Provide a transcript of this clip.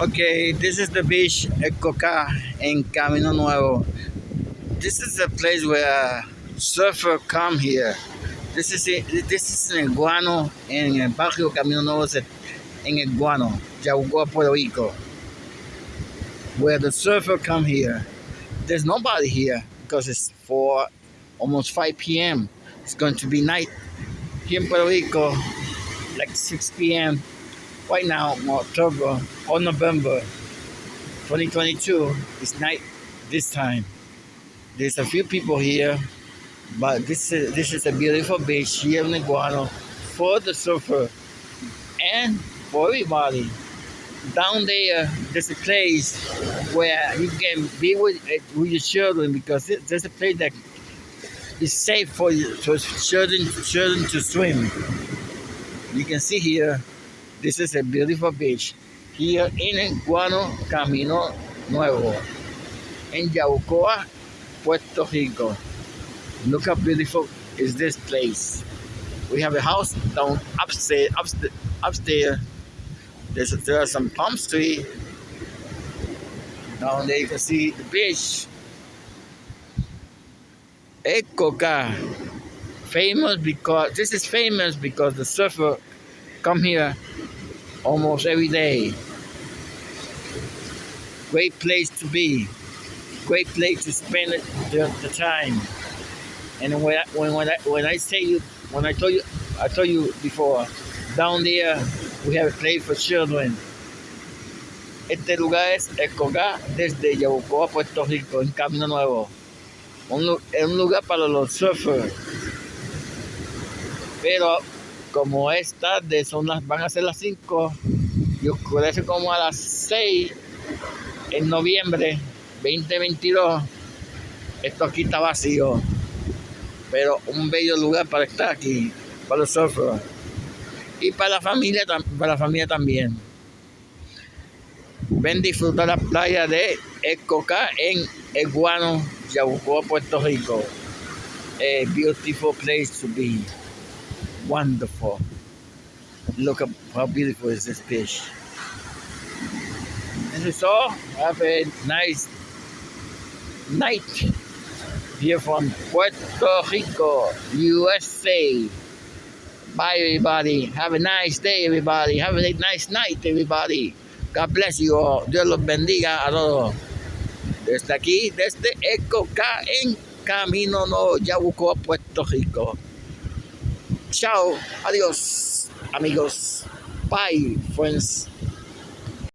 Okay, this is the beach at Coca in Camino Nuevo. This is the place where surfer come here. This is this is in Guano in el barrio Camino Nuevo el Guano, Puerto Rico, where the surfer come here. There's nobody here because it's four, almost 5 p.m. It's going to be night here in Puerto Rico, like 6 p.m right now, October or November 2022, it's night this time. There's a few people here, but this is this is a beautiful beach here in Iguano for the surfer and for everybody. Down there, there's a place where you can be with, with your children because there's a place that is safe for, you, for children, children to swim. You can see here this is a beautiful beach here in Guano Camino Nuevo in Yabucoa, Puerto Rico. Look how beautiful is this place. We have a house down upstairs, upstairs. There's, there are some palm trees. Down there you can see the beach. Ecoca, famous because this is famous because the surfer come here almost every day. Great place to be. Great place to spend the, the time. And when I, when, when, I, when I say you, when I told you, I told you before, down there we have a place for children. Este lugar es Escogá desde Yabucoa, Puerto Rico, en Camino Nuevo. Un, es un lugar para los surfers. Pero como es tarde, son las, van a ser las 5 y oscurece como a las 6 en noviembre 2022. Esto aquí está vacío, pero un bello lugar para estar aquí, para los surfers y para la familia, para la familia también. Ven disfrutar la playa de Ecoca en Eguano, Yabucoa, Puerto Rico. A beautiful place to be. Wonderful. Look at how beautiful is this fish. This is all. Have a nice night here from Puerto Rico, USA. Bye, everybody. Have a nice day, everybody. Have a nice night, everybody. God bless you all. Dios los bendiga a todos. Desde aquí, desde Eco K en Camino No Yabucoa, Puerto Rico. Chao. Adiós, amigos. Bye, friends.